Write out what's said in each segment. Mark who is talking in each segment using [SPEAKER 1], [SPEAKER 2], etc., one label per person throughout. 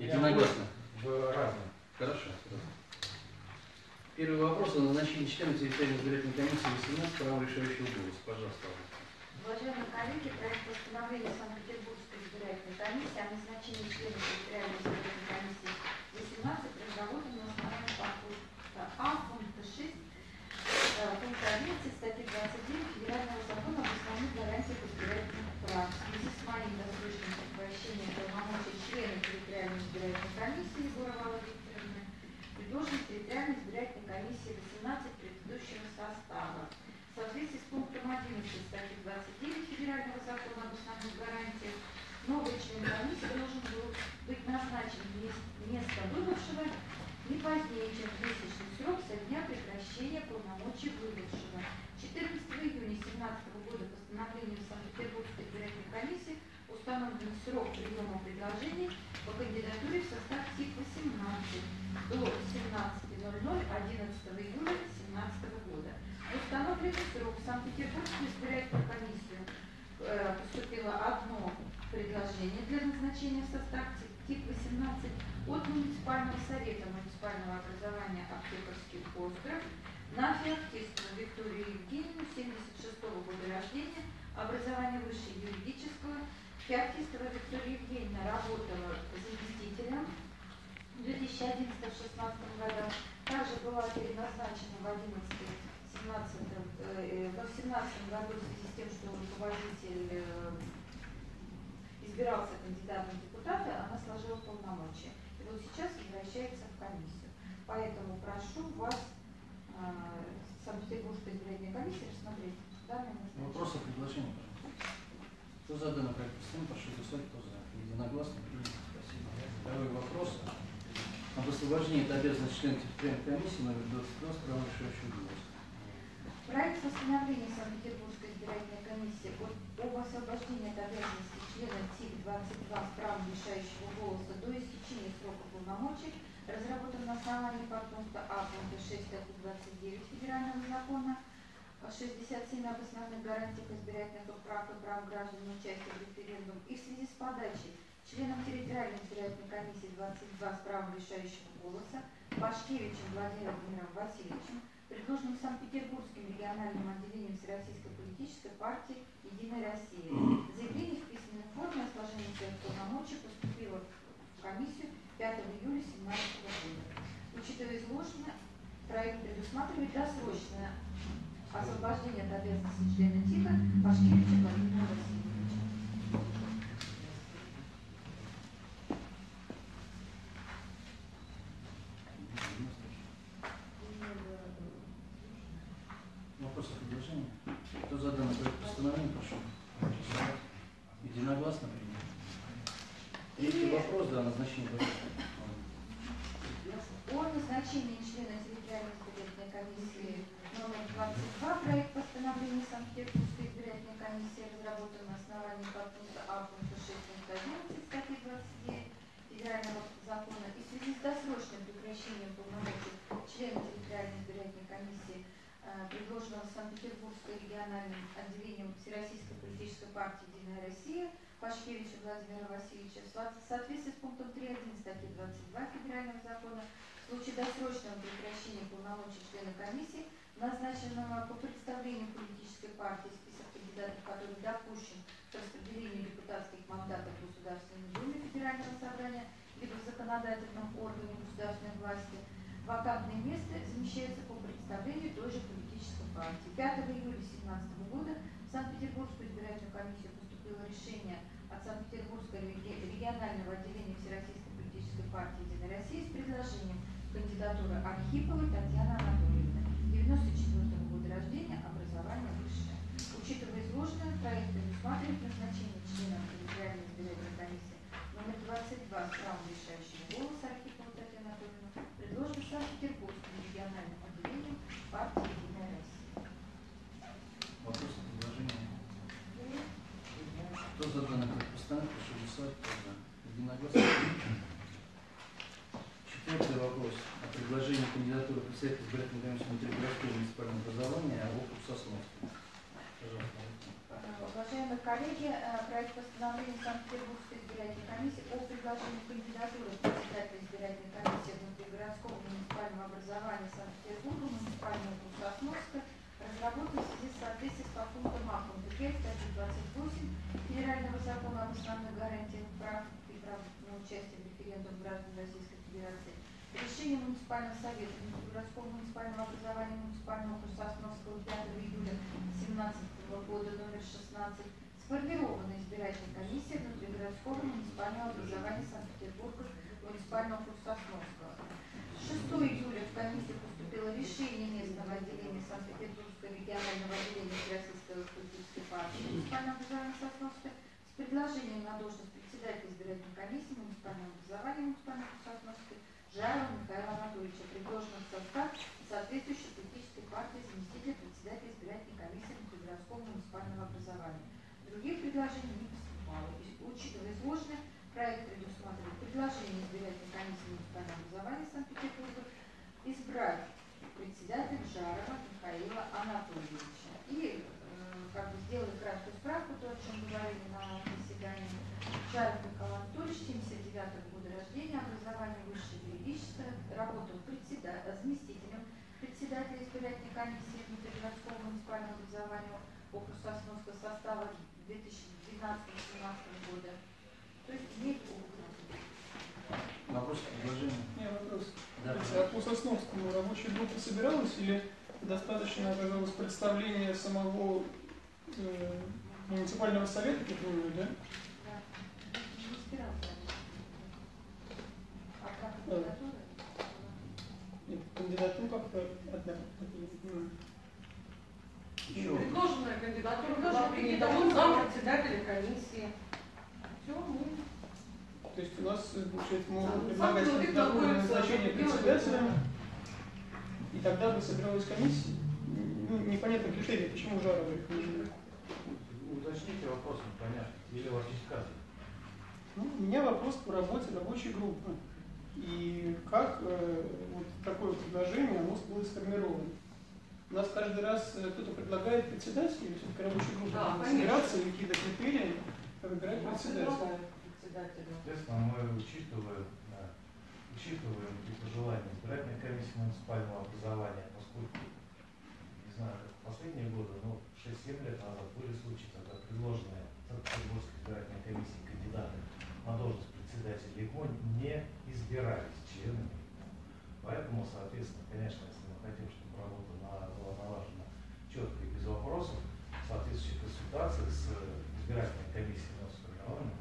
[SPEAKER 1] Единогласно.
[SPEAKER 2] В разном.
[SPEAKER 1] Хорошо. Первый вопрос о назначении члена территориальной избирательной комиссии 18 права решающего голоса. Пожалуйста.
[SPEAKER 3] Уважаемые коллеги, проект постановления Санкт-Петербургской избирательной комиссии о назначении члена территориальной избирательной комиссии 18 разработан на основании пункта А, пункта 6, э, пункта 11 статьи 29 Федерального закона об основных гарантиях избирательных прав. В связи с моим досрочным прекращением полномочий члена территориальной избирательной комиссии Егорова Викторовны предложена территориальной избирательной комиссии 18 предыдущего состава. В соответствии с пунктом 11 статьи 29 Федерального закона об основных гарантиях, новый член комиссии должен был быть назначен вместо место выбывшего не позднее, чем в месячный срок со дня прекращения полномочий выбывшего. 14 июня 2017 года постановлением Санкт-Петербургской избирательной комиссии установлен срок приема предложений по кандидатуре в состав ТИК-18 до 17.00 11 июля 2017 года. Установленный срок в Санкт-Петербургскую избирательную комиссию э, поступило одно предложение для назначения в состав ТИК-18 от муниципального совета муниципального образования аптекарский остров на Феоктистову Викторию Евгеньевну 76 года рождения, образование высшее юридического. Феоктистова Виктория Евгеньевна работала заместителем в 2011-2016 годах. Также была переназначена в 11 17, э, 17 году в связи с тем, что руководитель э, избирался кандидатом в депутаты, она сложила полномочия. И вот сейчас возвращается в комиссию. Поэтому прошу вас, э, Санкт-Петербургской избирательной комиссии, рассмотреть данное назначение.
[SPEAKER 1] Вопросы, предложения, пожалуйста. Кто за данный проект постановления, прошу голосовать, кто за. Единогласно. Спасибо. Второй вопрос. Об освобождении от обязанности члена территориальной комиссии номер 22 с правом решающего голоса.
[SPEAKER 3] Проект постановления Санкт-Петербургской избирательной комиссии об освобождении от обязанности члена ТИК-22 с правом решающего голоса до истечения срока полномочий разработан на основании подпункта А пункта 6 статьи 29 Федерального закона 67 об основных гарантиях избирательных прав и прав граждан на участие в референдум и в связи с подачей членом территориальной избирательной комиссии 22 с правом решающего голоса Пашкевичем Владимиром Васильевичем предложенным Санкт-Петербургским региональным отделением Всероссийской политической партии «Единая Россия». Заявление в письменной форме о сложении своих полномочий поступило в комиссию 5 июля 2017 года. Учитывая изложенное, проект предусматривает досрочное освобождение от обязанности члена ТИКа Пашкевича Владимира Васильевича.
[SPEAKER 1] Вопросы, предложения? Кто за данный проект постановления, прошу голосовать. Единогласно принято. Третий вопрос, да, назначение
[SPEAKER 3] О назначении члена территориальной избирательной комиссии номер 22 проект постановления Санкт-Петербургской избирательной комиссии разработан на основании подпункта А пункта 6 пункта 11 статьи 29 Федерального закона и в связи с досрочным прекращением полномочий члена территориальной избирательной комиссии э, предложенного Санкт-Петербургской региональным отделением Всероссийской политической партии «Единая Россия» Пашкевича Владимира Васильевича в со- в соответствии с пунктом 3.1 статьи 22 Федерального закона в случае досрочного прекращения полномочий члена комиссии, назначенного по представлению политической партии список кандидатов, который допущен к распределению депутатских мандатов в Государственной Думе Федерального собрания либо в законодательном органе государственной власти, вакантное место замещается по представлению той же политической партии. 5 июля 2017 года Санкт-Петербургскую избирательную комиссию поступило решение от Санкт-Петербургского реги- регионального отделения Всероссийской политической партии «Единая Россия» с предложением кандидатуры Архиповой Татьяны Анатольевны, 94 года рождения, образование высшее. Учитывая изложенное, проект предусматривает предложение кандидатуры председателя избирательной комиссии внутригородского муниципального образования
[SPEAKER 1] округ Сосновский. Уважаемые коллеги, э, проект постановления Санкт-Петербургской избирательной комиссии о предложении кандидатуры председателя избирательной комиссии внутригородского муниципального образования Санкт-Петербурга, муниципального округа
[SPEAKER 3] Сосновска, разработан в связи с соответствии с пунктом А, пункта статьи 28 Федерального закона об основных гарантиях прав и прав на участие в референдум граждан Российской Решение муниципального совета городского муниципального образования муниципального Сосновского 5 июля 2017 года номер 16 сформирована избирательная комиссия внутригородского муниципального образования Санкт-Петербурга муниципального Сосновского. 6 июля в комиссию поступило решение местного отделения Санкт-Петербургского регионального отделения Российской статистической партии муниципального образования Сосновска с предложением на должность председателя избирательной комиссии муниципального образования муниципального Сосновска Жарова Михаила Анатольевича, предложенного в состав соответствующей политической партии заместителя председателя избирательной комиссии внутригородского муниципального образования. Других предложений не поступало. Учитывая изложенное, проект предусматривает предложение избирательной комиссии муниципального образования Санкт-Петербурга избрать председателя Жарова Михаила Анатольевича. И э, как бы сделали краткую справку, то, о чем говорили на заседании. Жаров Михаил Анатольевич, 79 года рождения, образование высшее юридическое, работал председа- заместителем председателя избирательной комиссии внутригородского муниципального образования округ Сосновского состава 2012-2017 года. То есть имеет опыт.
[SPEAKER 1] Вопрос, предложение?
[SPEAKER 2] У меня вопрос.
[SPEAKER 1] Да.
[SPEAKER 2] А Сосновскому рабочая группа собиралась или достаточно оказалось представление самого э, муниципального совета, как вы да?
[SPEAKER 3] Да. Не. А кандидатура?
[SPEAKER 2] Нет, кандидатура как-то одна. М.
[SPEAKER 1] Еще вопрос.
[SPEAKER 4] Предложенная кандидатура была принята он зам председателя комиссии. Все, мы
[SPEAKER 2] То есть у нас, э, получается, мы
[SPEAKER 4] Сам-
[SPEAKER 2] предлагать
[SPEAKER 4] находится,
[SPEAKER 2] назначение председателя, и тогда бы собиралась комиссия. Ну, непонятно критерии, почему Жарова их.
[SPEAKER 5] Уточните вопрос, непонятно. Или у вас есть кадры?
[SPEAKER 2] Ну, у меня вопрос по работе рабочей группы. И как э, вот такое предложение оно было сформировано. У нас каждый раз э, кто-то предлагает председателя, или все-таки рабочая группа
[SPEAKER 4] Да,
[SPEAKER 2] собираться и какие-то критерии выбирать председателя.
[SPEAKER 4] Председателя.
[SPEAKER 5] Соответственно, мы учитываем, да, учитываем и пожелания избирательной комиссии муниципального образования, поскольку, не знаю, как в последние годы, но 6-7 лет назад были случаи, когда предложенные Санкт-Петербургской избирательной комиссии кандидаты на должность председателя ИГМО не избирались членами. Поэтому, соответственно, конечно, если мы хотим, чтобы работа на- была налажена четко и без вопросов, в соответствующих консультациях с избирательной комиссией правы.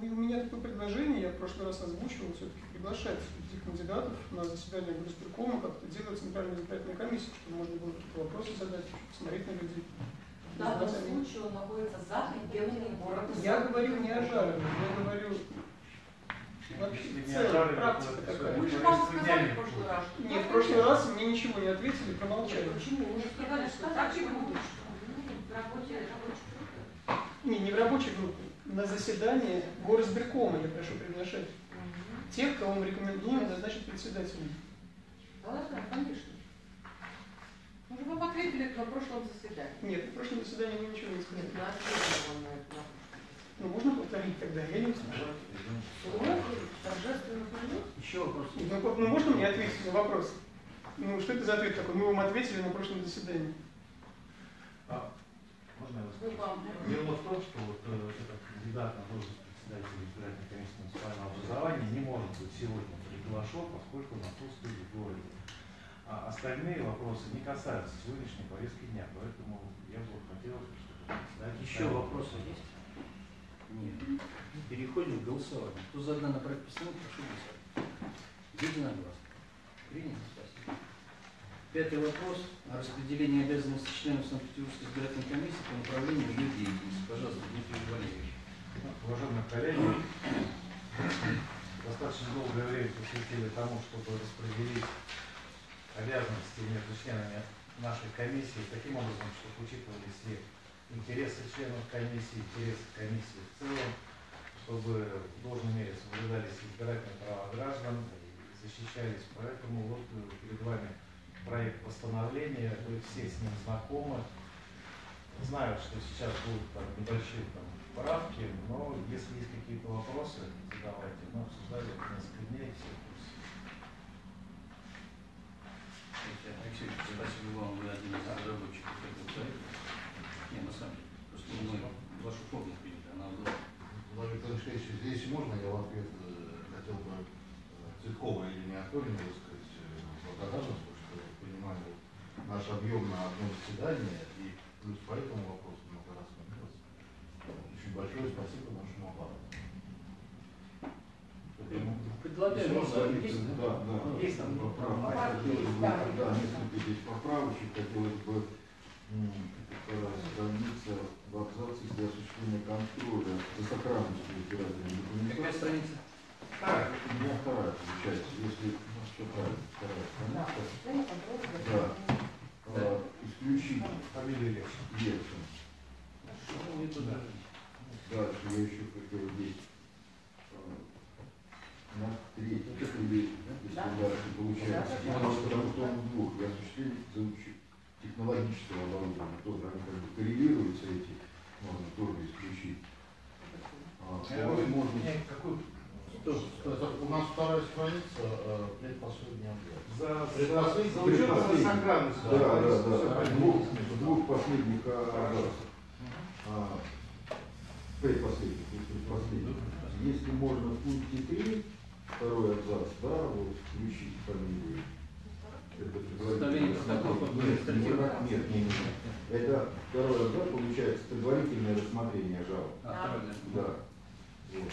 [SPEAKER 2] Ну и у меня такое предложение, я в прошлый раз озвучивал, все-таки приглашать этих кандидатов на заседание горосберкома, как это делает Центральная избирательная комиссия, чтобы можно было какие-то вопросы задать, посмотреть на людей.
[SPEAKER 4] В данном случае он находится за пределами города.
[SPEAKER 2] Я говорю не о Жарове, я говорю вообще
[SPEAKER 5] не ожарили,
[SPEAKER 2] практика такая.
[SPEAKER 4] Мы же вам сказали в прошлый раз. что
[SPEAKER 2] Нет, в прошлый раз мне ничего не ответили, промолчали.
[SPEAKER 4] Почему? Мы же сказали, что так и будет.
[SPEAKER 3] В работе рабочей группы.
[SPEAKER 2] Не, не в рабочей группе, на заседание горосберкома я прошу приглашать тех, кого мы рекомендуем назначить председателем.
[SPEAKER 4] Да, да, конечно. Мы же вам ответили на прошлом заседании.
[SPEAKER 2] Нет, на прошлом заседании вы ничего не сказали.
[SPEAKER 4] Нет, на ответили.
[SPEAKER 2] Ну, можно повторить тогда? Я не услышал.
[SPEAKER 4] Торжественно.
[SPEAKER 1] Еще вопрос.
[SPEAKER 2] Ну, ну, можно мне ответить на вопрос? Ну, что это за ответ такой? Мы вам ответили на прошлом заседании.
[SPEAKER 5] А, можно я вас
[SPEAKER 4] Мы вам
[SPEAKER 5] Дело в том, что вот э, этот кандидат на должность председателя избирательной комиссии муниципального образования не может быть сегодня приглашен, поскольку он отсутствует в городе. А остальные вопросы не касаются сегодняшней повестки дня, поэтому я бы хотел, чтобы председатель
[SPEAKER 1] Еще
[SPEAKER 5] ставил-
[SPEAKER 1] вопросы есть? Нет. Переходим к голосованию. Кто за данный проект постановки, прошу голосовать. Единогласно. Принято, спасибо. Пятый вопрос о распределении обязанностей членов Санкт-Петербургской избирательной комиссии по направлению ее деятельности. Пожалуйста, Дмитрий Валерьевич.
[SPEAKER 5] Уважаемые коллеги, достаточно долгое время посвятили тому, чтобы распределить обязанности между членами нашей комиссии таким образом, чтобы учитывались и интересы членов комиссии, интересы комиссии в целом, чтобы в должной мере соблюдались избирательные права граждан защищались. Поэтому вот перед вами проект постановления, вы все с ним знакомы, знают, что сейчас будут там небольшие там, правки, но если есть какие-то вопросы, задавайте. Мы обсуждали это несколько дней, все в курсе.
[SPEAKER 1] Алексей, спасибо вам, вы один из разработчиков этого проекта. Не, на самом деле, просто мы вашу форму приняли, она была.
[SPEAKER 6] Владимир Алексеевич, здесь если можно, я в ответ э, хотел бы э, Цветковой Елене Анатольевне высказать э, благодарность, потому что понимаю наш объем на одно заседание, и плюс по этому вопросу много раз менялось. Очень большое спасибо нашему аппарату.
[SPEAKER 1] Предлагаю,
[SPEAKER 7] Еще
[SPEAKER 1] можно, есть,
[SPEAKER 7] да, да.
[SPEAKER 1] Есть там
[SPEAKER 7] Поправки. Хотелось бы,
[SPEAKER 4] да.
[SPEAKER 7] несколько здесь поправочек. Хотелось бы страница в абзаце для осуществления контроля за сохранностью избирательной
[SPEAKER 1] Какая
[SPEAKER 7] документации.
[SPEAKER 1] страница?
[SPEAKER 7] У меня вторая получается, если ну, все правильно, вторая страница. Да. А, исключить.
[SPEAKER 1] Ну, не туда.
[SPEAKER 7] Дальше я еще хотел здесь а, на третий, или если
[SPEAKER 4] Да.
[SPEAKER 7] дальше получается, потому что он двух, и осуществление технологического оборудования, тоже они как бы коррелируются эти, можно тоже исключить. А, второй можно
[SPEAKER 5] Мне какую?
[SPEAKER 1] Что? Что?
[SPEAKER 6] Это у нас вторая страница, э, предпоследняя абзац.
[SPEAKER 5] За,
[SPEAKER 6] Предпоследний.
[SPEAKER 5] за учетом
[SPEAKER 7] Предпоследний.
[SPEAKER 5] сохранности.
[SPEAKER 7] Да, да, да. Двух, двух последних а, абзацев. А, предпоследних, то есть предпоследних. Если можно в пункте 3, второй абзац, да, вот включить фамилию. Это
[SPEAKER 1] Составление протокола по
[SPEAKER 7] Нет,
[SPEAKER 1] административному.
[SPEAKER 7] нет, нет, нет, нет. Это второй абзац, получается, предварительное рассмотрение жалоб.
[SPEAKER 1] А, второй, да.
[SPEAKER 7] Да. Вот.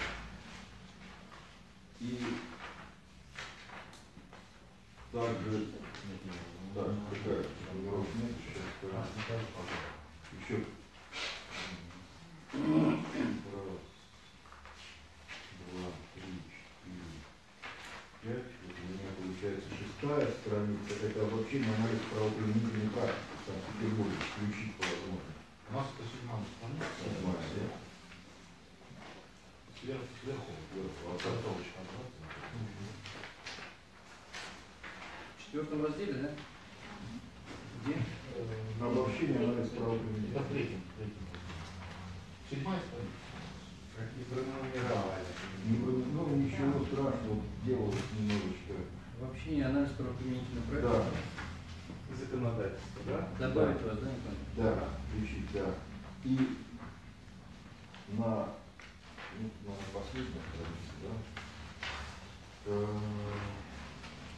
[SPEAKER 7] И также, да, такая формулировка нет, сейчас
[SPEAKER 6] А,
[SPEAKER 7] скажу.
[SPEAKER 6] Николай, пожалуйста.
[SPEAKER 7] Еще. Раз, два, три, четыре, пять. Вот у меня получается шестая страница. Это обобщение анализ правоприменительной практики в Санкт-Петербурге. Включить по возможности.
[SPEAKER 6] У нас это седьмая страница.
[SPEAKER 7] Седьмая, да.
[SPEAKER 6] Сверху, сверху.
[SPEAKER 1] В четвертом разделе, да? Где?
[SPEAKER 6] Э,
[SPEAKER 7] Обобщение анализ
[SPEAKER 6] Это в
[SPEAKER 7] правоприменительной
[SPEAKER 6] третьем, в третьем. Седьмая страница.
[SPEAKER 5] Какие пронумеровали.
[SPEAKER 7] Ну, ничего страшного, делалось немножечко.
[SPEAKER 1] Вообще не анализ правоприменительного
[SPEAKER 7] Да,
[SPEAKER 1] проекта.
[SPEAKER 5] Законодательство, да?
[SPEAKER 1] Добавить вас, да, Николай?
[SPEAKER 7] да, включить, да. И на, на последней странице, да, э,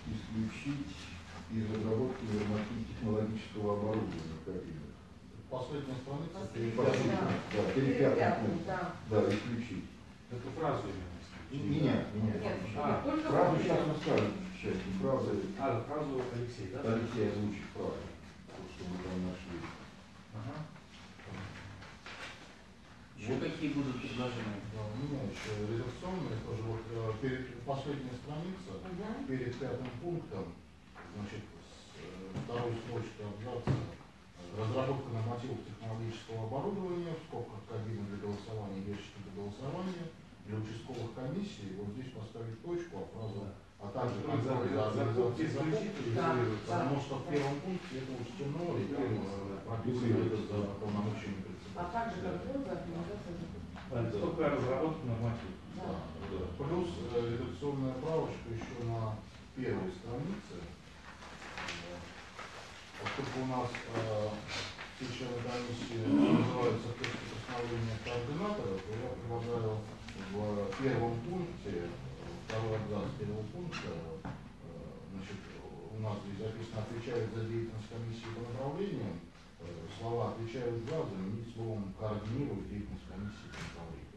[SPEAKER 7] исключить из разработки нормативно-технологического оборудования кабины.
[SPEAKER 6] Последняя страница.
[SPEAKER 4] Последняя.
[SPEAKER 7] Да, перед пятым пунктом.
[SPEAKER 4] Да.
[SPEAKER 7] Да, исключить.
[SPEAKER 5] Эту фразу именно.
[SPEAKER 7] Меня, меня.
[SPEAKER 4] Нет,
[SPEAKER 5] А,
[SPEAKER 7] Фразу сейчас мы скажем, сейчас, фразы
[SPEAKER 5] А, фразу Алексей, да?
[SPEAKER 7] Алексей озвучит то, что мы там нашли.
[SPEAKER 5] Ага.
[SPEAKER 1] Еще какие будут предложения?
[SPEAKER 6] Да, у меня еще редакционные тоже вот э, перед последняя страница,
[SPEAKER 4] Мгм.
[SPEAKER 6] перед пятым пунктом, значит, с, э, второй строчки абзаца, разработка нормативов технологического оборудования, в скобках кабины для голосования, ящики для голосования, для участковых комиссий, вот здесь поставить точку, а фразу, а также контроль за организацией закупки, потому что в первом пункте это учтено, и там э, прописано это за полномочиями
[SPEAKER 4] А также контроль за организацией закупки.
[SPEAKER 5] Только разработка нормативов.
[SPEAKER 6] Да, да. Плюс э, редакционная правочка еще на первой странице. Поскольку у нас э, все члены комиссии называются в тексте постановления координатора, то я предлагаю в первом пункте, второй абзац первого пункта, э, значит, у нас здесь записано отвечает за деятельность комиссии по направлениям, слова отвечают за заменить словом координирует деятельность комиссии по направлениям.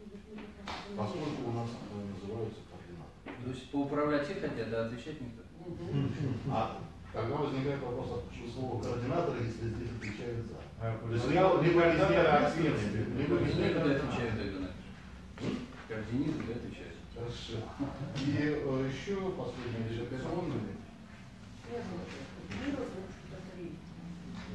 [SPEAKER 6] Поскольку у нас называются координаторы.
[SPEAKER 1] То есть поуправлять их хотят, да, отвечать никто?
[SPEAKER 6] А тогда возникает вопрос, а почему слово координатор, если здесь отвечают за?
[SPEAKER 5] А,
[SPEAKER 6] То есть
[SPEAKER 5] взял
[SPEAKER 6] либо
[SPEAKER 5] координатор
[SPEAKER 6] ответственность, либо везде
[SPEAKER 1] Координируют,
[SPEAKER 6] координатор.
[SPEAKER 1] отвечают тогда на Координируют, да, отвечают.
[SPEAKER 6] Хорошо. И э, еще последний редакционный.
[SPEAKER 4] Первое. Первое, это три.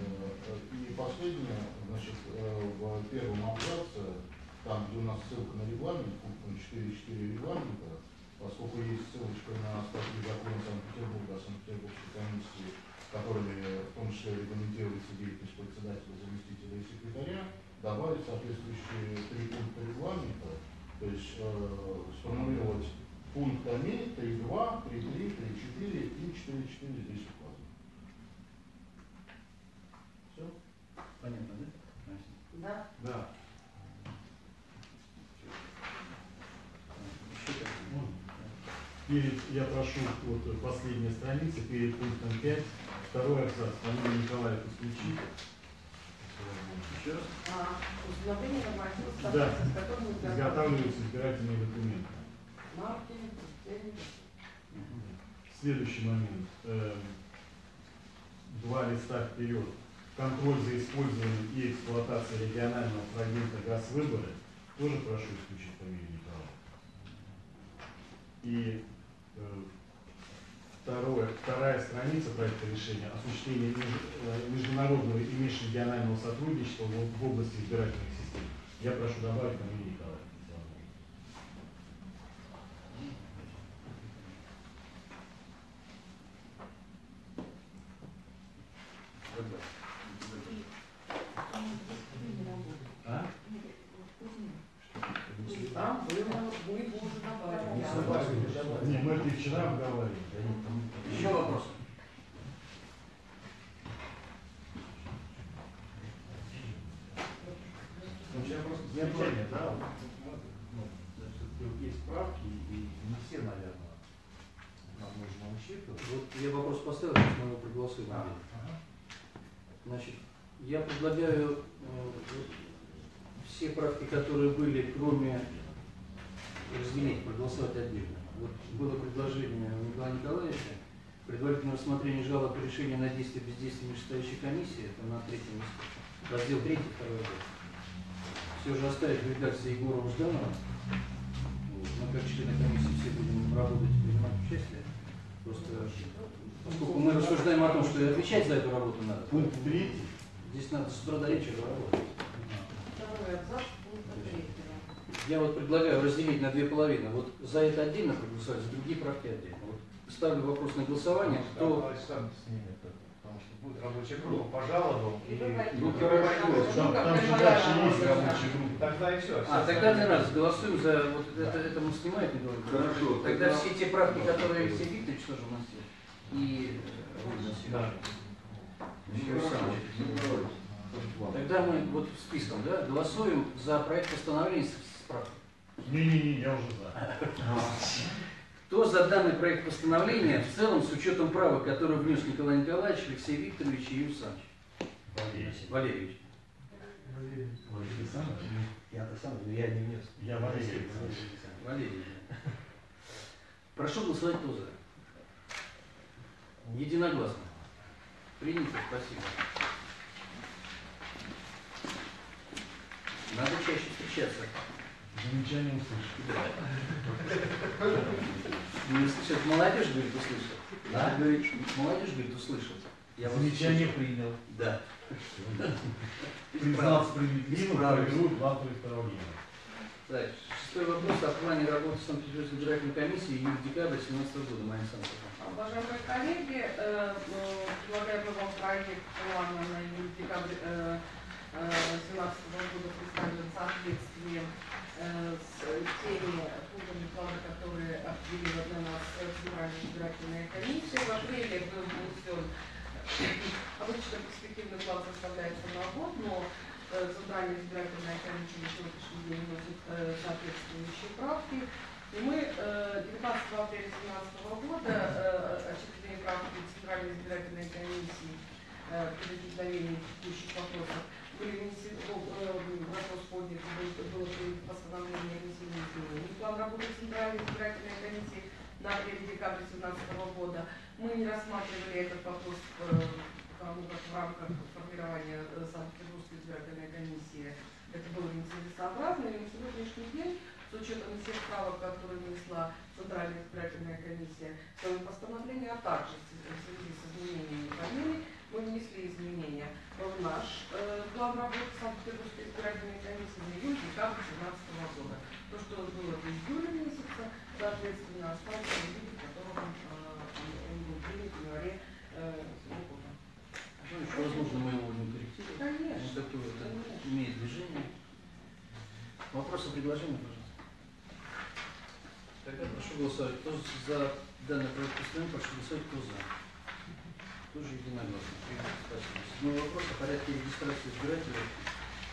[SPEAKER 6] Э, И последнее, значит, э, в первом абзаце, там, где у нас ссылка на регламент, пунктом 4.4 регламента, поскольку есть ссылочка на статью закона Санкт-Петербурга Санкт-Петербургской комиссии, с которыми в том числе регламентируется деятельность председателя, заместителя и секретаря, добавить соответствующие три пункта регламента, то есть э, сформулировать пунктами 3.2, 3.3, 3.4 и 4.4 здесь указано. Все?
[SPEAKER 1] Понятно, да? Настя?
[SPEAKER 4] Да.
[SPEAKER 5] Да.
[SPEAKER 8] перед, я прошу, вот последняя страница, перед пунктом 5, второй абзац, фамилия Николаев исключить.
[SPEAKER 1] Еще раз.
[SPEAKER 4] А, установление
[SPEAKER 8] Да.
[SPEAKER 4] с которыми
[SPEAKER 8] Изготавливаются избирательные документы.
[SPEAKER 4] марки.
[SPEAKER 8] Следующий момент. Эм, Два листа вперед. Контроль за использованием и эксплуатацией регионального фрагмента газвыбора. Тоже прошу исключить фамилию Николаева. И э, второе, вторая страница проекта решения осуществление э, международного и межрегионального сотрудничества в области избирательных систем. Я прошу добавить фамилию Николаева. А?
[SPEAKER 4] Там было, мы его уже добавили.
[SPEAKER 8] Не, мы это и вчера обговаривали.
[SPEAKER 1] Еще вопрос.
[SPEAKER 5] Ну, сейчас просто замечание, да, вот, ну, все-таки вот есть правки, и не все, наверное, нам нужно учитывать.
[SPEAKER 1] Вот я вопрос поставил, сейчас мы его проголосуем.
[SPEAKER 5] А, ага.
[SPEAKER 1] Значит, я предлагаю э, все правки, которые были, кроме разделить, проголосовать отдельно. Вот было предложение у Николая Николаевича, предварительное рассмотрение жалоб и решения на действие бездействия нижестоящей комиссии, это на третьем раздел третий, второй год. Все же оставить в редакции Егора Жданова. Вот. Мы как члены комиссии все будем работать принимать участие. Просто поскольку мы рассуждаем о том, что и отвечать за эту работу надо,
[SPEAKER 8] Пункт третий.
[SPEAKER 1] Здесь надо с утра до вечера работать.
[SPEAKER 4] Второй абзац пункта третьего.
[SPEAKER 1] Я вот предлагаю разделить на две половины. Вот за это отдельно проголосовать, за другие правки отдельно. Вот ставлю вопрос на голосование. Кто...
[SPEAKER 5] Снимет это, потому что будет рабочая группа по жалобам и...
[SPEAKER 1] Ну,
[SPEAKER 8] Там, там же дальше есть рабочая группа.
[SPEAKER 5] Тогда и все.
[SPEAKER 1] А, тогда один раз голосуем за вот это, это мы снимаем, Николай Николаевич?
[SPEAKER 7] Хорошо,
[SPEAKER 1] Тогда
[SPEAKER 7] тогда-
[SPEAKER 1] все те правки, которые Алексей Викторович тоже вносил, и э.
[SPEAKER 5] Да.
[SPEAKER 7] Ладно.
[SPEAKER 1] Тогда мы вот списком, да, голосуем за проект постановления с с правкой.
[SPEAKER 8] Не-не-не, я уже за.
[SPEAKER 1] Кто за данный проект постановления в целом с учетом права, которое внес Николай Николаевич, Алексей Викторович и Юрий Александрович? Валерьевич.
[SPEAKER 5] Я-то сам, но я не внес.
[SPEAKER 8] Я Валерий.
[SPEAKER 1] Валерий. Прошу голосовать кто за. Единогласно. Принято, спасибо. Надо чаще встречаться.
[SPEAKER 8] Замечание услышал.
[SPEAKER 1] Не слышат. Молодежь, говорит, услышит. Да? Говорит, молодежь, говорит, услышит. Я
[SPEAKER 8] Замечание
[SPEAKER 1] услышал.
[SPEAKER 8] принял.
[SPEAKER 1] Да.
[SPEAKER 8] Признал справедливым,
[SPEAKER 1] Исправлюсь.
[SPEAKER 8] проведут плату
[SPEAKER 1] Так, шестой вопрос о плане работы Санкт-Петербургской избирательной комиссии июль-декабрь 2017 года. Майя Александровна.
[SPEAKER 4] Уважаемые коллеги, э, э, предлагаем вам проект плана на июль-декабрь э, э, 2017 года представлен в соответствии э, с теми пунктами плана, которые определила для нас э, Центральная избирательная комиссия. В апреле был внесен обычно перспективный план составляется на год, но э, Центральная избирательная комиссия на сегодняшний день вносит э, соответствующие правки. И мы э, 19 апреля 2017 года э, очередные правки Центральной избирательной комиссии э, при возникновении текущих вопросов были внесены, э, вопрос поднят, был- было принято постановление о внесении изменений. План работы Центральной избирательной комиссии на апрель-декабрь 2017 года. Мы не рассматривали этот вопрос э, потому как в рамках формирования э, Избирательной комиссии это было нецелесообразно, и на сегодняшний день, с учетом всех правок, которые внесла Центральная избирательная комиссия в своем постановлении, а также связи с изменениями фамилий, мы внесли изменения в наш э, план работы Санкт-Петербургской избирательной комиссии на июль-декабрь 2017 года. То, что было в июле месяце, соответственно, осталось в виде, в котором э, он был принят в январе э, этого года.
[SPEAKER 1] Ну, еще, возможно, мы его не корректируем.
[SPEAKER 4] Конечно.
[SPEAKER 1] Он такое это
[SPEAKER 4] Конечно.
[SPEAKER 1] имеет движение. Вопросы, предложения, пожалуйста. Тогда прошу голосовать. Кто за данный проект постановления, прошу голосовать, кто за. Тоже единогласно. Спасибо. Седьмой вопрос о порядке регистрации избирателей,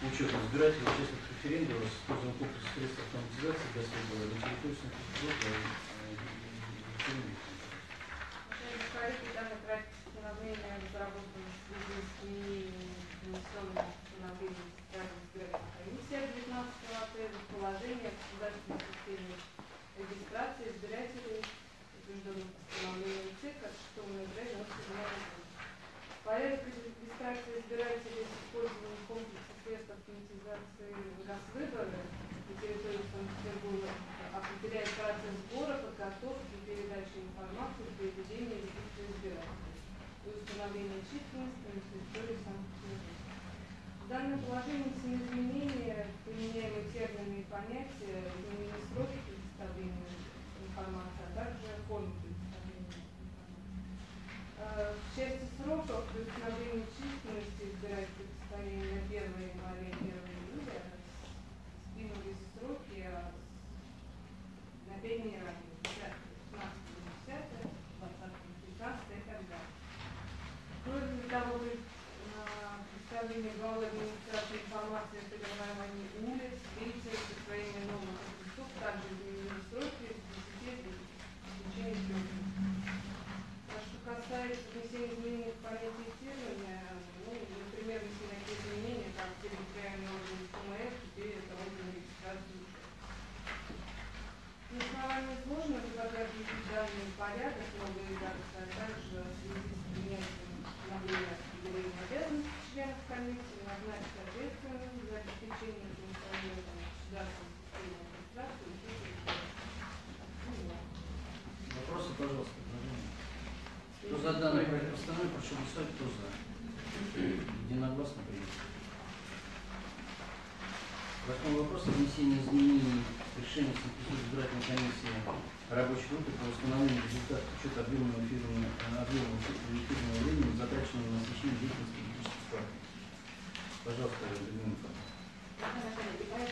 [SPEAKER 1] учета избирателей, участников референдума с использованием комплекса средств автоматизации для на территории Санкт-Петербурга, э, Екатерина Викторовна.
[SPEAKER 9] Уважаемые коллеги, данный проект постановления разработан в связи с изменением внесенным постановлением Центральной избирательной комиссии от 19 апреля в положение о государственной системе регистрации избирателей, утвержденном постановлением ЦИК от 6 ноября 1997 года. Порядок регистрации избирателей с использованием комплекса средств автоматизации газвыборы на территории Санкт-Петербурга определяет процесс сбора, подготовки и передачи информации для ведения регистра избирателей и установления численности на территории Санкт-Петербурга. В данном положении все изменения, применяемые термины и понятия, изменены сроки предоставления информации, а также формы предоставления информации. Э, В части сроков при установлении численности избирательных состояния на 1 января и 1 июля сдвинулись сроки а, на 5 дней ранее, 10, 15, 10, 20, 15 и так далее. Кроме того, при а, представлении главы администрации информации о переименовании улиц, лица, присвоении новых адресов, также изменили сроки с 10 до течение трех дней. А что касается внесения изменений в понятие термина, ну, например, если такие изменения, как территориальный орган ФМС, теперь это орган регистрации участка. На основании изложенного предлагаю включить данный порядок, новые редакции, а также в связи с принятием постановления определения обязанностей членов комиссии назначить ответственным за обеспечение функционирования государственной системы регистрации участия
[SPEAKER 1] Вопросы, пожалуйста. Кто за данный проект постановления, прошу голосовать, кто за. Единогласно принято. Восьмой вопрос о внесении изменений в решение Санкт-Петербургской избирательной комиссии рабочей группы по восстановлению результатов учета объемного эфирного, объемного эфирного времени, затраченного на освещение деятельности политических партий. Пожалуйста, Людмила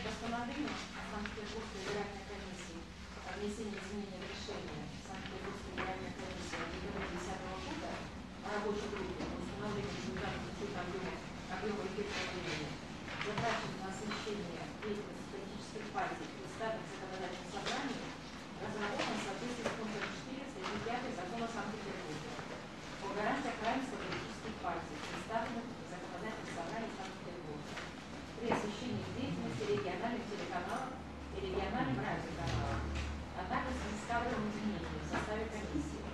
[SPEAKER 10] постановления Санкт-Петербургской избирательной комиссии о внесении изменений в решение Санкт-Петербургской избирательной комиссии от 2010 года о рабочей группе по установлению учета объема, освещение деятельности партий, представленных в законодательном собрании, разработан в соответствии с пунктом 4 статьи 5 закона Санкт-Петербурга о гарантиях равенства политических партий, представленных в законодательном собрании Санкт-Петербурга при освещении деятельности региональных телеканалов и региональных радиоканалов, а также с кадровым изменением в составе комиссии.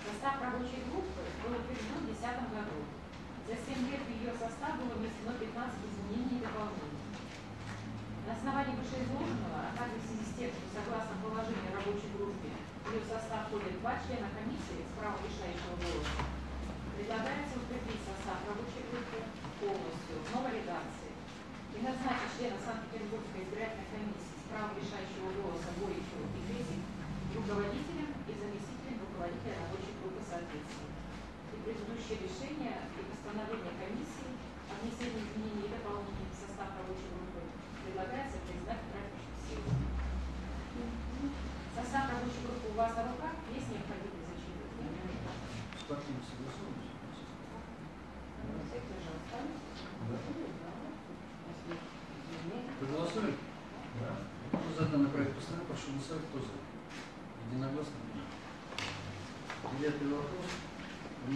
[SPEAKER 10] Состав рабочей группы был утвержден в 2010 году. За 7 лет в ее состав было внесено 15 изменений и дополнений. На основании вышеизложенного, а также в связи с тем, что согласно положению рабочей группе в ее состав входят два члена комиссии с правом решающего голоса, предлагается утвердить состав рабочей группы полностью в новой редакции и назначить члена Санкт-Петербургской избирательной комиссии с правом решающего голоса Боричева и Кресик руководителем и заместителем руководителя рабочей группы соответственно. И предыдущее решение и постановление комиссии о внесении изменений и дополнений в состав рабочей группы предлагается признать практически силой. Состав рабочей группы у вас на руках, есть необходимость зачитывать?
[SPEAKER 1] С партиями согласовываемся?
[SPEAKER 10] Секторы же остались?
[SPEAKER 1] Проголосуем? Кто за данный проект постановления, прошу голосовать, кто за. Единогласно принято. Девятый вопрос.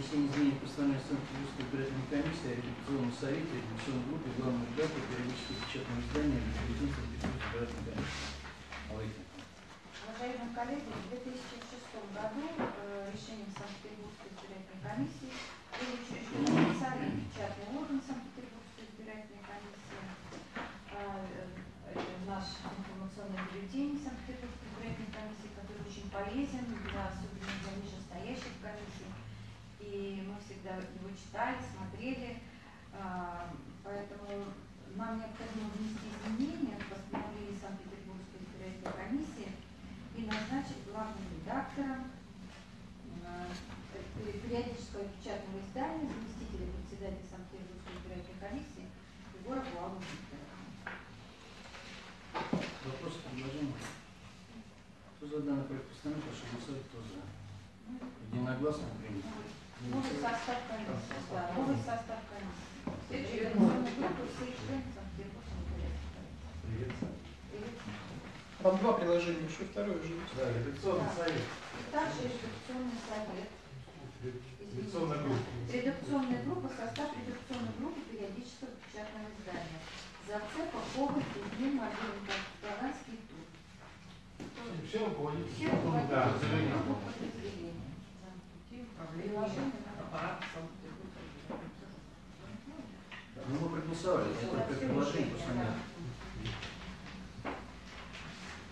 [SPEAKER 1] Внесение изменений в постановление Санкт-Петербургской избирательной комиссии о репетиционном совете, репетиционной группе, главной редакторе, периодического печатного издания Репетиционной Санкт-Петербургской избирательной комиссии.
[SPEAKER 10] Уважаемые коллеги, в 2006 году э, решением Санкт-Петербургской избирательной комиссии был учрежден специальный печатный орган Санкт-Петербургской избирательной комиссии. Э, э, Наш информационный бюллетень Санкт-Петербургской избирательной комиссии, который очень полезен для особенно для нижестоящих комиссий. И мы всегда его читали, смотрели. А, Поэтому нам необходимо внести изменения в постановление Санкт-Петербургской избирательной комиссии и назначить главным редактором пе- периодического печатного издания заместителя председателя Санкт-Петербургской избирательной комиссии Егора Буалова Виктора.
[SPEAKER 1] Вопросы, предложения? Кто за данный проект постановления, прошу голосовать, кто за. Единогласно принято.
[SPEAKER 10] Новый состав комиссии, да, новый состав комиссии. Все члены избирательной комиссии.
[SPEAKER 5] Приветствую.
[SPEAKER 10] Привет.
[SPEAKER 2] Там два приложения, еще второе же есть.
[SPEAKER 5] Да, редакционный
[SPEAKER 3] Да.
[SPEAKER 5] совет.
[SPEAKER 3] И также редакционный совет.
[SPEAKER 5] Редакционная группа.
[SPEAKER 3] Редакционная группа, состав редакционной группы периодического печатного издания. Зацепа, Коваль, Кузьмин, Мобильный, Таганский, Тур.
[SPEAKER 6] Все руководители.
[SPEAKER 3] Все руководители
[SPEAKER 5] да,
[SPEAKER 1] Ну, мы проголосовали, это только предложение, просто нет.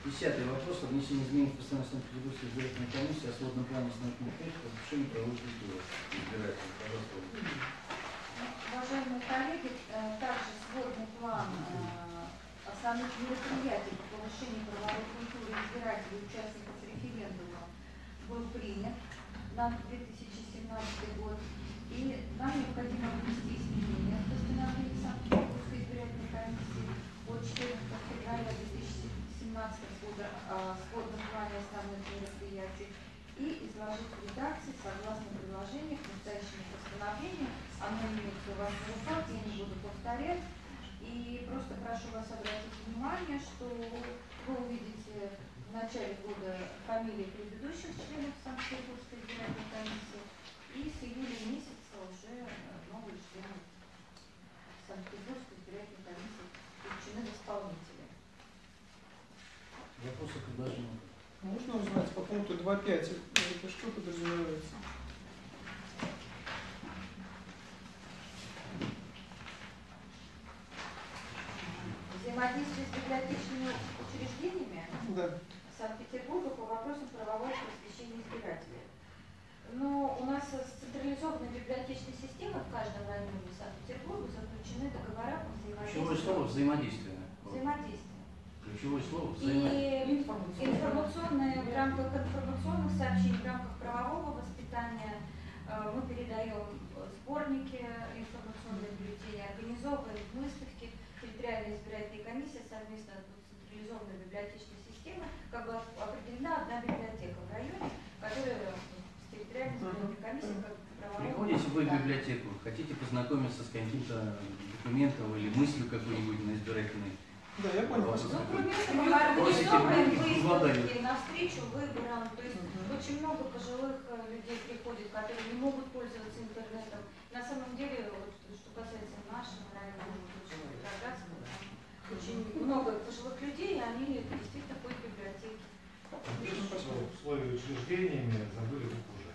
[SPEAKER 1] Десятый вопрос о внесении изменений в постановление Санкт-Петербургской избирательной комиссии о сводном плане основных мероприятий по повышению правовой культуры. Избирателей, пожалуйста.
[SPEAKER 3] Уважаемые коллеги, э, также сводный план э, основных мероприятий по повышению правовой культуры избирателей и участников референдума был принят на 2017 год. И нам необходимо внести изменения в постановление Санкт-Петербургской избирательной комиссии от 14 февраля 2017 года о сводном плане основных мероприятий и изложить редакции согласно предложению к настоящему постановлению. Оно имеется у вас руках, я не буду повторять. И просто прошу вас обратить внимание, что вы увидите начале года фамилии предыдущих членов Санкт-Петербургской избирательной комиссии и с июля месяца уже э, новые члены Санкт-Петербургской избирательной комиссии включены в исполнители.
[SPEAKER 1] Вопросы, предложения?
[SPEAKER 2] Можно узнать по пункту 2.5, это что подразумевается?
[SPEAKER 3] Взаимодействие с библиотечными учреждениями
[SPEAKER 2] Да.
[SPEAKER 3] Санкт-Петербурга по вопросам правового просвещения избирателей. Но у нас с централизованной библиотечной системой в каждом районе Санкт-Петербурга заключены договора по
[SPEAKER 1] Ключевое слово
[SPEAKER 3] взаимодействию.
[SPEAKER 1] взаимодействие.
[SPEAKER 3] Взаимодействие.
[SPEAKER 1] Ключевое слово взаимодействие.
[SPEAKER 3] И информационные, в рамках информационных сообщений, в рамках правового воспитания э, мы передаем сборники информационные бюллетени, организовываем выставки. Территориальная избирательная комиссия совместно с централизованной библиотечной системой как бы определена одна библиотека в районе, которая с территориальной избирательной комиссией как
[SPEAKER 1] Приходите вы в библиотеку, хотите познакомиться с каким-то документом или мыслью какой-нибудь на избирательной
[SPEAKER 2] Да, я понял.
[SPEAKER 3] Ну, кроме этого, мы организовываем выставки навстречу выборам. То есть
[SPEAKER 2] Мгм.
[SPEAKER 3] очень много пожилых э, людей приходит, которые не могут пользоваться интернетом. На самом деле, вот, что касается нашего района, там очень много пожилых людей, и они действительно ходят в библиотеки.
[SPEAKER 5] В условии учреждениями забыли букву «Ж».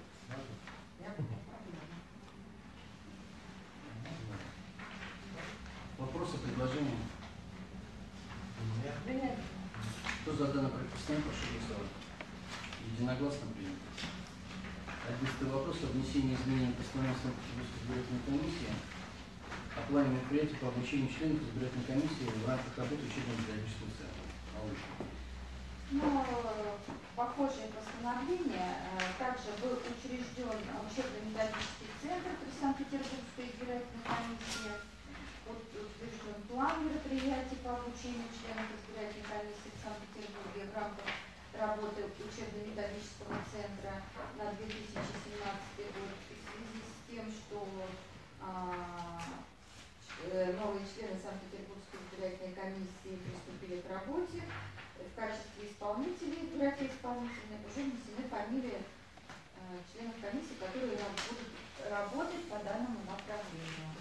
[SPEAKER 1] Вопросы, предложения?
[SPEAKER 5] Нет?
[SPEAKER 1] Кто за данное предписание, прошу голосовать. Единогласно принято. Одиннадцатый вопрос о внесении изменений в постановление Санкт-Петербургской избирательной комиссии о плане мероприятий по обучению членов избирательной комиссии в рамках работы учебно-педагогического центра. Малыш.
[SPEAKER 3] Но э, похожее постановление э, также был учрежден учебно-методический центр при Санкт-Петербургской избирательной комиссии. Вот утвержден план мероприятий по обучению членов избирательной комиссии в Санкт-Петербурге в рамках работы учебно-методического центра на 2017 год. В связи с тем, что а, э, новые члены Санкт-Петербургской избирательной комиссии приступили исполнителей, избирателей исполнительных уже внесены фамилии э, членов комиссии, которые будут работать по данному направлению.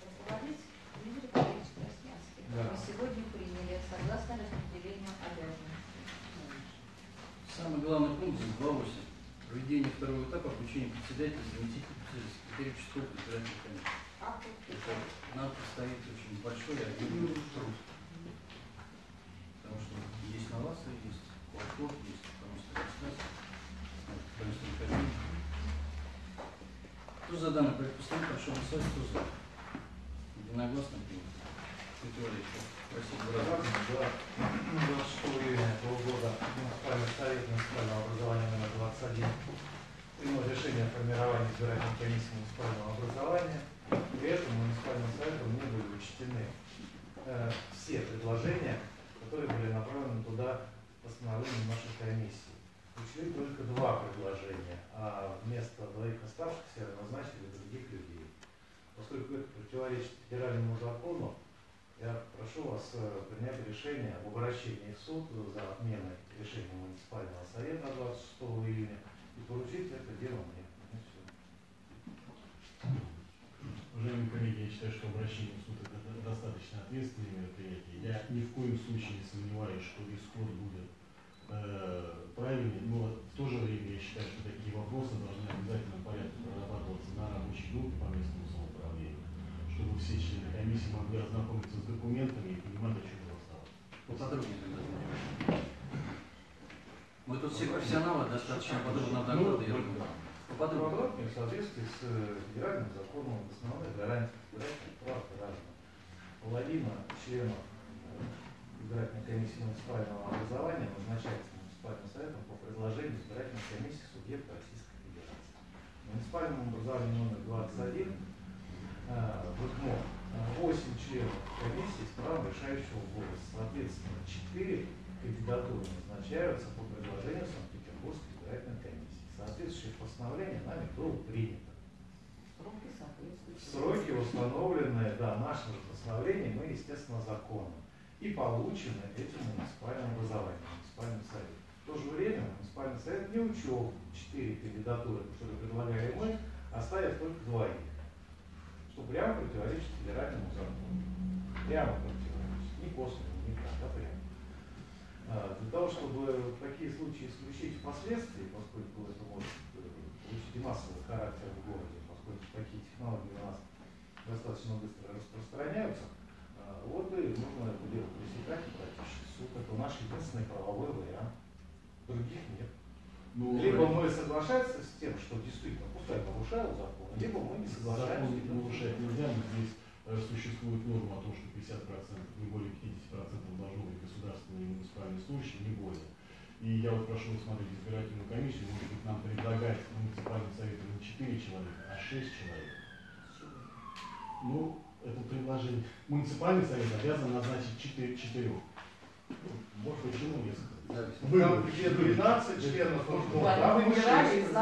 [SPEAKER 3] Руководить Дмитрий Павлович Краснянский.
[SPEAKER 5] Да.
[SPEAKER 3] Мы сегодня приняли согласно распределению обязанностей.
[SPEAKER 1] Самый главный пункт здесь 2.8. Проведение второго этапа обучения председателя, заместителя председателя, секретаря участковой избирательной комиссии.
[SPEAKER 3] А
[SPEAKER 1] нам предстоит очень большой и объемный труд. Потому что есть новации, есть просто трансляция. Вот, конечно. Кто за данный проект постановления, прошу голосовать, кто за? Единогласно принято. Валерьевич, спасибо.
[SPEAKER 5] Разумно, да. 26 июня этого года муниципальный совет муниципального образования номер 21 принял решение о формировании избирательной комиссии муниципального образования. При этом муниципальным советом не были учтены э, все предложения, которые были направлены туда постановлением нашей комиссии. Учли только два предложения, а вместо двоих оставшихся назначили других людей. Поскольку это противоречит федеральному закону, я прошу вас э, принять решение об обращении в суд за отменой решения муниципального совета 26 июня и поручить это дело мне. Ну.
[SPEAKER 8] Уважаемые коллеги, я считаю, что обращение в суд достаточно ответственное мероприятие. Я ни в коем случае не сомневаюсь, что исход будет э, правильный, но в то же время я считаю, что такие вопросы должны в обязательном порядке прорабатываться на рабочей группе по местному самоуправлению, чтобы все члены комиссии могли ознакомиться с документами и понимать, о чем
[SPEAKER 1] тогда занимаемся. Мы тут все профессионалы, достаточно подробно доклады. я думаю.
[SPEAKER 5] Подробнее в соответствии с э, федеральным законом об основных гарантиях прав граждан. Половина членов э, избирательной комиссии муниципального образования назначается муниципальным советом по предложению избирательной комиссии субъекта Российской Федерации. В муниципальном образовании номер 21 э, в ИКМО 8 членов комиссии с правом решающего голоса. Соответственно, 4 кандидатуры назначаются по предложению Санкт-Петербургской избирательной комиссии. Соответствующее постановление нами было принято.
[SPEAKER 4] Сроки
[SPEAKER 5] установленные, да, нашим же постановлением и, естественно, законом. И получены этим муниципальным образованием, муниципальным советом. В то же время муниципальный совет не учел четыре кандидатуры, которые предлагали мы, оставив только двоих. Что прямо противоречит федеральному закону. Прямо противоречит. Не косвенно, не так, а прямо. Для того, чтобы такие случаи исключить впоследствии, поскольку это может э, получить и массовый характер в городе, поскольку такие технологии у нас достаточно быстро распространяются, а, вот и нужно это дело пресекать и пройти суд. Это наш единственный правовой вариант. Других нет.
[SPEAKER 8] Ну,
[SPEAKER 5] Либо мы соглашаемся с тем, что действительно пускай нарушают закон, либо мы не соглашаемся.
[SPEAKER 8] Закон нарушать нельзя, но здесь э, существует норма о том, что 50%, не более 50% должно быть государственные и муниципальные служащие, не более. И я вот прошу рассмотреть избирательную комиссию, может быть, нам предлагать муниципальным советом не 4 человека, а 6 человек. Ну, это предложение. Муниципальный совет обязан назначить 4, 4. Может, почему несколько?
[SPEAKER 1] Да,
[SPEAKER 8] Вы-
[SPEAKER 5] Там, где 12 членов,
[SPEAKER 4] Да, выбирали
[SPEAKER 5] шесть
[SPEAKER 4] из.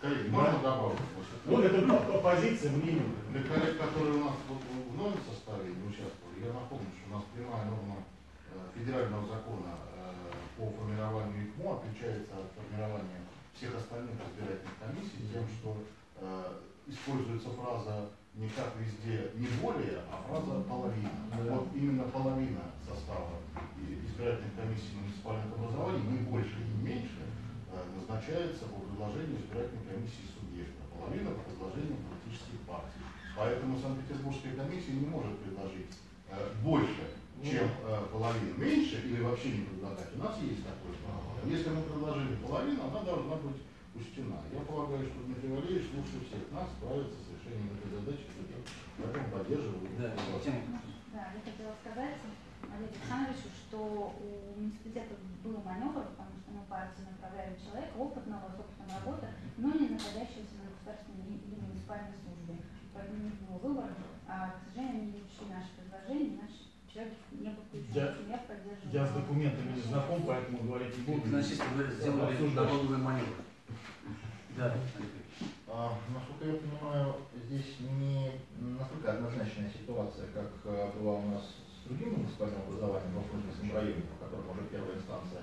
[SPEAKER 6] Коллеги, можно добавить?
[SPEAKER 8] Ну, это по- позиция, мнение.
[SPEAKER 6] Для коллег, которые у нас в новом составе не участвовали, я напомню, что у нас прямая норма э, федерального закона э, по формированию ИКМО отличается от формирования всех остальных избирательных комиссий тем, что э, используется фраза не как везде не более, а фраза половина.
[SPEAKER 8] Да.
[SPEAKER 6] Вот именно половина состава и- избирательных комиссий муниципальных образований, не больше и не меньше, э, назначается по предложению избирательной комиссии субъекта, половина по предложению политических партий. Поэтому Санкт-Петербургская комиссия не может предложить э, больше, чем э, половина, меньше или вообще не предлагать. У нас есть такое право. Если мы предложили половину, она должна быть учтена. Я полагаю, что Дмитрий Валерьевич лучше всех нас справится с решением этой задачи, поэтому поддерживаю.
[SPEAKER 1] Да,
[SPEAKER 3] Да, я хотела сказать Олегу Александровичу, что у муниципалитета был маневр, потому что мы партию направляли человека опытного, с опытом работы, но не находящегося на государственной или муниципальной службе. Поэтому не было выбора. А, к сожалению, они не учли наши предложения, наш человек не был включен.
[SPEAKER 8] Я-
[SPEAKER 3] Я поддерживаю.
[SPEAKER 8] Я с документами не знаком, поэтому говорить не буду.
[SPEAKER 1] Значит, вы сделали налоговый маневр. Да.
[SPEAKER 11] А, Насколько я понимаю, здесь не настолько однозначная ситуация, как э, была у нас с другим муниципальным образованием в Воздушном районе, по которому уже первая инстанция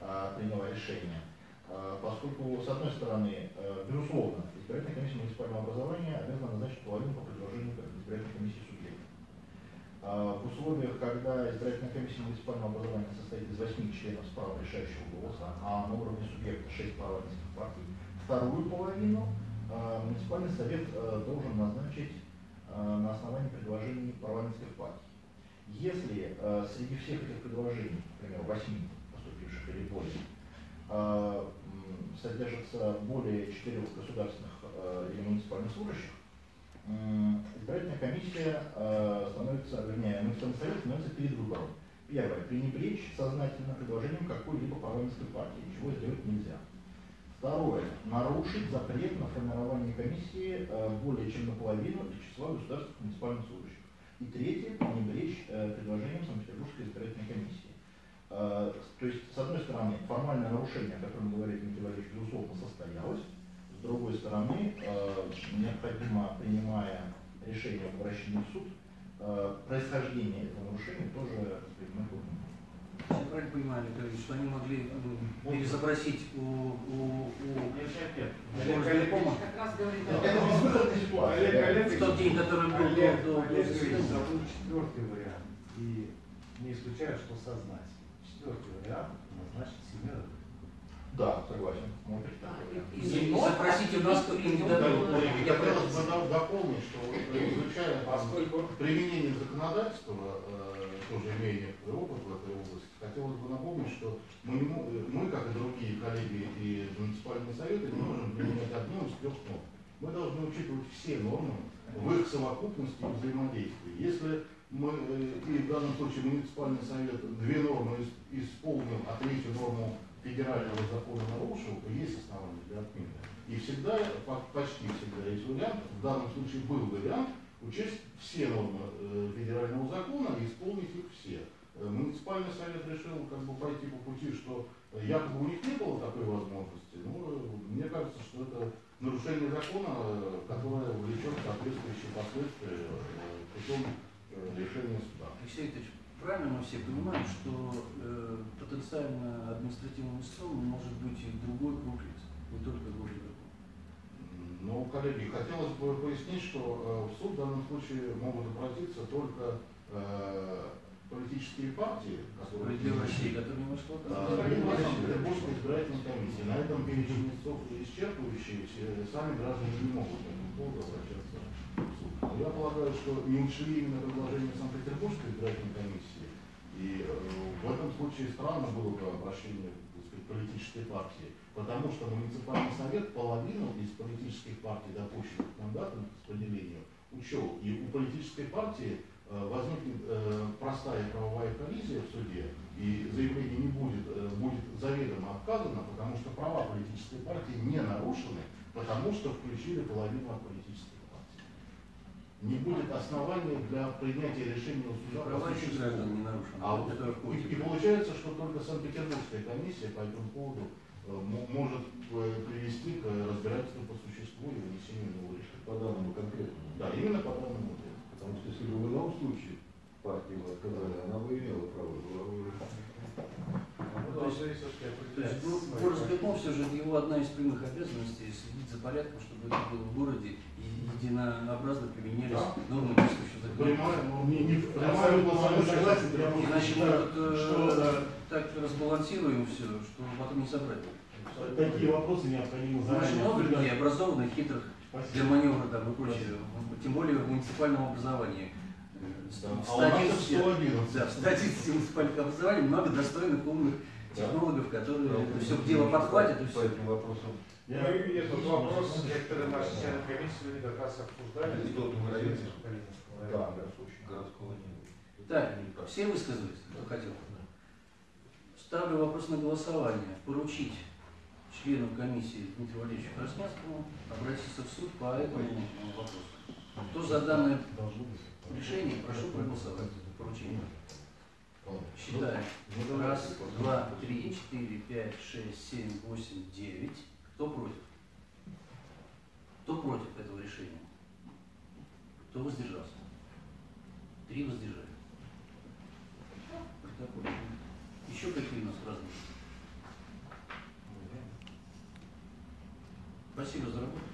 [SPEAKER 11] а, приняла решение. А, Поскольку, с одной стороны, э, безусловно, избирательная комиссия муниципального образования обязана назначить половину по предложению избирательной комиссии субъекта. А, В условиях, когда избирательная комиссия муниципального образования состоит из 8 членов с правом решающего голоса, а на уровне субъекта 6 парламентских партий, вторую половину муниципальный совет а, должен назначить а, на основании предложений парламентских партий. Если а, среди всех этих предложений, например, 8 поступивших или более, а, содержится более четырех государственных а, или муниципальных служащих, избирательная комиссия э, становится, вернее, муниципальный совет становится перед выбором. Первое, пренебречь сознательно предложением какой-либо парламентской партии, ничего сделать нельзя. Второе, нарушить запрет на формирование комиссии э, более чем наполовину из числа государственных муниципальных служащих. И третье, пренебречь э, предложением Санкт-Петербургской избирательной комиссии. Э, то есть, с одной стороны, формальное нарушение, о котором говорит Дмитрий Валерьевич, безусловно, состоялось. С другой стороны, необходимо, принимая решение обращении в суд, происхождение этого нарушения тоже мы будем.
[SPEAKER 1] Я правильно понимаю, Олегович, что они могли ну, перезапросить у, у, у горосберкома
[SPEAKER 4] Как раз говорит
[SPEAKER 1] в тот день, который был
[SPEAKER 5] Олег,
[SPEAKER 1] до, до
[SPEAKER 5] Олег забыл четвертый вариант. И не исключаю, что сознать. Четвертый вариант назначить семерых.
[SPEAKER 11] Да, согласен.
[SPEAKER 1] И запросите у нас кандидатуру.
[SPEAKER 6] Я хотел бы до- дополнить, что изучая
[SPEAKER 5] Поскольку
[SPEAKER 6] применение законодательства, э, тоже имея некоторый опыт в этой области, хотелось бы напомнить, что мы, э, мы, как и другие коллеги и муниципальные советы, не можем применять одну из трех норм. Мы должны учитывать все нормы в их совокупности и взаимодействии. Если мы, э, и в данном случае муниципальный совет две нормы ис- исполнил, а третью норму федерального закона нарушил, то есть основания для отмены. И всегда, по- почти всегда есть вариант, в данном случае был вариант, учесть все нормы э, федерального закона и исполнить их все. Э, Муниципальный совет решил как бы пойти по пути, что якобы у них не было такой возможности. Ну, мне кажется, что это нарушение закона, которое влечет соответствующие последствия путем решения суда.
[SPEAKER 1] Алексей Викторович, правильно мы все понимаем, что э, потенциально административным истцом может быть и другой круг лиц, не только город
[SPEAKER 6] Ну, коллеги, хотелось бы пояснить, что э, в суд в данном случае могут обратиться только э, политические партии, которые
[SPEAKER 1] Россия, которая не вошла в
[SPEAKER 6] либо Петербургской избирательной комиссии. На этом перечень истцов исчерпывающий, все- сами граждане не могут по этому поводу обращаться я полагаю, что не учли именно предложение Санкт-Петербургской избирательной комиссии. И э, в этом случае странно было бы обращение сказать, политической партии, потому что муниципальный совет половину из политических партий, допущенных к мандатам к учел. И у политической партии э, возникнет э, простая правовая коллизия в суде, и заявление не будет, будет заведомо отказано, потому что права политической партии не нарушены, потому что включили половину от партий. Не будет основания для принятия решения у суда по
[SPEAKER 1] Права еще
[SPEAKER 6] существу.
[SPEAKER 1] граждан не нарушены.
[SPEAKER 6] А вот
[SPEAKER 1] это
[SPEAKER 6] и, и получается, что только Санкт-Петербургская комиссия по этому поводу э, мо- может э, привести к разбирательству по существу и вынесению нового решения.
[SPEAKER 7] По данному конкретному.
[SPEAKER 6] Да, именно по данному.
[SPEAKER 7] Потому что если бы в ином случае партии бы отказали, она бы имела право, была бы
[SPEAKER 5] ну,
[SPEAKER 1] То есть- ну, горосберком все же его одна из прямых обязанностей следить за порядком, чтобы это было в городе единообразно применялись
[SPEAKER 6] Да.
[SPEAKER 1] нормы действующего закона.
[SPEAKER 6] Понимаю, но
[SPEAKER 8] Не, не,
[SPEAKER 6] Прямая
[SPEAKER 8] согласен, я
[SPEAKER 1] Иначе мы тут э,
[SPEAKER 8] что э,
[SPEAKER 1] так разбалансируем все, что потом не собрать.
[SPEAKER 8] такие вопросы необходимо
[SPEAKER 1] Очень
[SPEAKER 8] заранее
[SPEAKER 1] много
[SPEAKER 8] обсуждать.
[SPEAKER 1] людей образованных, хитрых для
[SPEAKER 8] Спасибо.
[SPEAKER 1] маневра там и прочее. Тем более в муниципальном образовании.
[SPEAKER 6] Да.
[SPEAKER 1] В
[SPEAKER 6] А у нас их
[SPEAKER 1] 111
[SPEAKER 6] 111.
[SPEAKER 1] Да, в статистике муниципальных образований много достойных, умных
[SPEAKER 6] Да.
[SPEAKER 1] Технологов, которые это все дело подхватят и
[SPEAKER 7] по
[SPEAKER 1] все.
[SPEAKER 7] этим вопросам.
[SPEAKER 8] Я-
[SPEAKER 5] Ну и этот вопрос некоторые наши члены комиссии как раз обсуждали.
[SPEAKER 7] Был Муравьев.
[SPEAKER 5] Калининского
[SPEAKER 7] Да, городского не было.
[SPEAKER 1] Так, все высказались, кто хотел. Ставлю вопрос на голосование. Поручить члену комиссии Дмитрию Валерьевичу Краснянскому обратиться в суд по этому вопросу. Кто за данное решение, прошу проголосовать. Поручение. Считаем.
[SPEAKER 6] Ну.
[SPEAKER 1] Раз, два, три, четыре, пять, шесть, семь, восемь, девять. Кто против? Кто против этого решения? Кто воздержался? Три воздержали. Протокол. Еще какие у нас разные? Спасибо за работу.